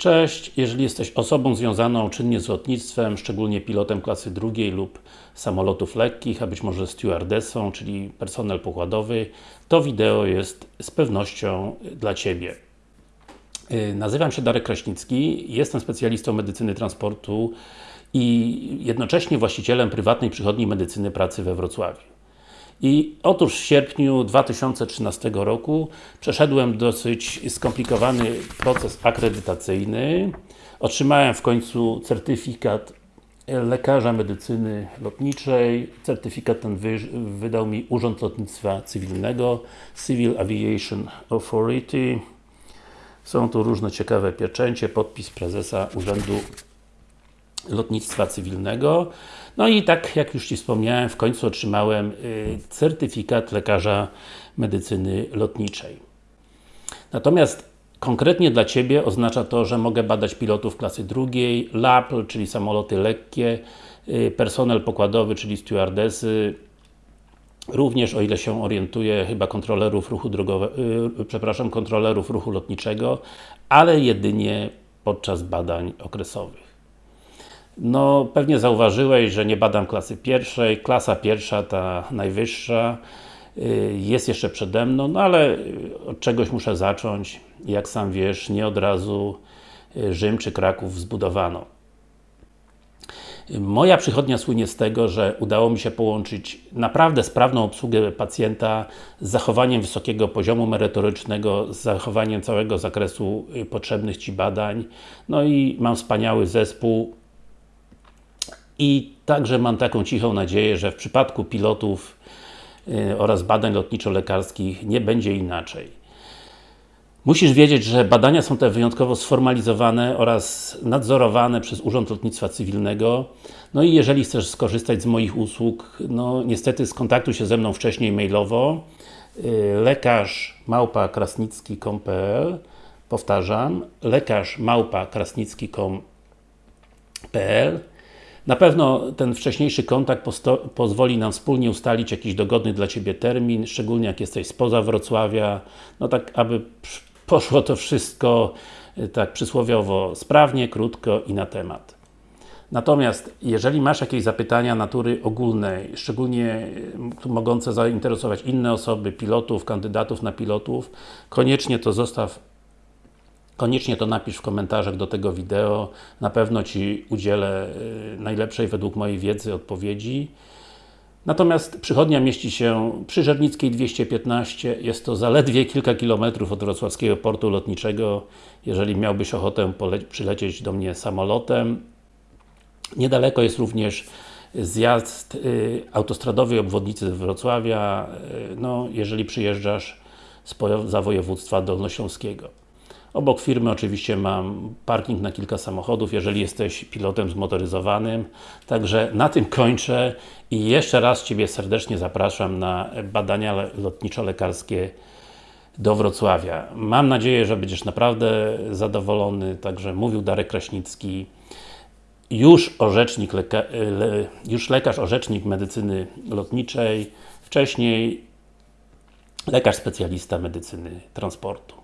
Cześć, jeżeli jesteś osobą związaną czynnie z lotnictwem, szczególnie pilotem klasy drugiej lub samolotów lekkich, a być może stewardessą, czyli personel pokładowy, to wideo jest z pewnością dla Ciebie. Yy, Nazywam się Darek Kraśnicki, jestem specjalistą medycyny transportu i jednocześnie właścicielem prywatnej przychodni medycyny pracy we Wrocławiu. I otóż w sierpniu 2013 roku przeszedłem dosyć skomplikowany proces akredytacyjny. Otrzymałem w końcu certyfikat lekarza medycyny lotniczej. Certyfikat ten wy, wydał mi Urząd Lotnictwa Cywilnego Civil Aviation Authority. Są tu różne ciekawe pieczęcie, podpis prezesa Urzędu Lotnictwa Cywilnego. No i tak jak już Ci wspomniałem, w końcu otrzymałem y, certyfikat lekarza medycyny lotniczej. Natomiast konkretnie dla Ciebie oznacza to, że mogę badać pilotów klasy drugiej, LAPL, czyli samoloty lekkie, y, personel pokładowy, czyli stewardesy, również o ile się orientuję, chyba kontrolerów ruchu drogowego, przepraszam, kontrolerów ruchu lotniczego, ale jedynie podczas badań okresowych. No, pewnie zauważyłeś, że nie badam klasy pierwszej, klasa pierwsza, ta najwyższa y, jest jeszcze przede mną, no ale od czegoś muszę zacząć. Jak sam wiesz, nie od razu y, Rzym czy Kraków zbudowano. Moja przychodnia słynie z tego, że udało mi się połączyć naprawdę sprawną obsługę pacjenta z zachowaniem wysokiego poziomu merytorycznego, z zachowaniem całego zakresu y, potrzebnych Ci badań. No i mam wspaniały zespół, i także mam taką cichą nadzieję, że w przypadku pilotów yy, oraz badań lotniczo-lekarskich nie będzie inaczej. Musisz wiedzieć, że badania są te wyjątkowo sformalizowane oraz nadzorowane przez Urząd Lotnictwa Cywilnego. No i jeżeli chcesz skorzystać z moich usług, no niestety skontaktuj się ze mną wcześniej mailowo yy, lekarz Powtarzam, lekarz na pewno ten wcześniejszy kontakt pozwoli nam wspólnie ustalić jakiś dogodny dla Ciebie termin, szczególnie jak jesteś spoza Wrocławia, no tak aby poszło to wszystko tak przysłowiowo sprawnie, krótko i na temat. Natomiast, jeżeli masz jakieś zapytania natury ogólnej, szczególnie mogące zainteresować inne osoby, pilotów, kandydatów na pilotów, koniecznie to zostaw Koniecznie to napisz w komentarzach do tego wideo, na pewno Ci udzielę y, najlepszej według mojej wiedzy odpowiedzi. Natomiast przychodnia mieści się przy Żernickiej 215, jest to zaledwie kilka kilometrów od wrocławskiego portu lotniczego, jeżeli miałbyś ochotę przylecieć do mnie samolotem. Niedaleko jest również zjazd y, autostradowej obwodnicy Wrocławia, y, no, jeżeli przyjeżdżasz z województwa dolnośląskiego. Obok firmy oczywiście mam parking na kilka samochodów, jeżeli jesteś pilotem zmotoryzowanym. Także na tym kończę i jeszcze raz Ciebie serdecznie zapraszam na badania lotniczo-lekarskie do Wrocławia. Mam nadzieję, że będziesz naprawdę zadowolony, także mówił Darek Kraśnicki już orzecznik, leka le już lekarz orzecznik medycyny lotniczej, wcześniej lekarz specjalista medycyny transportu.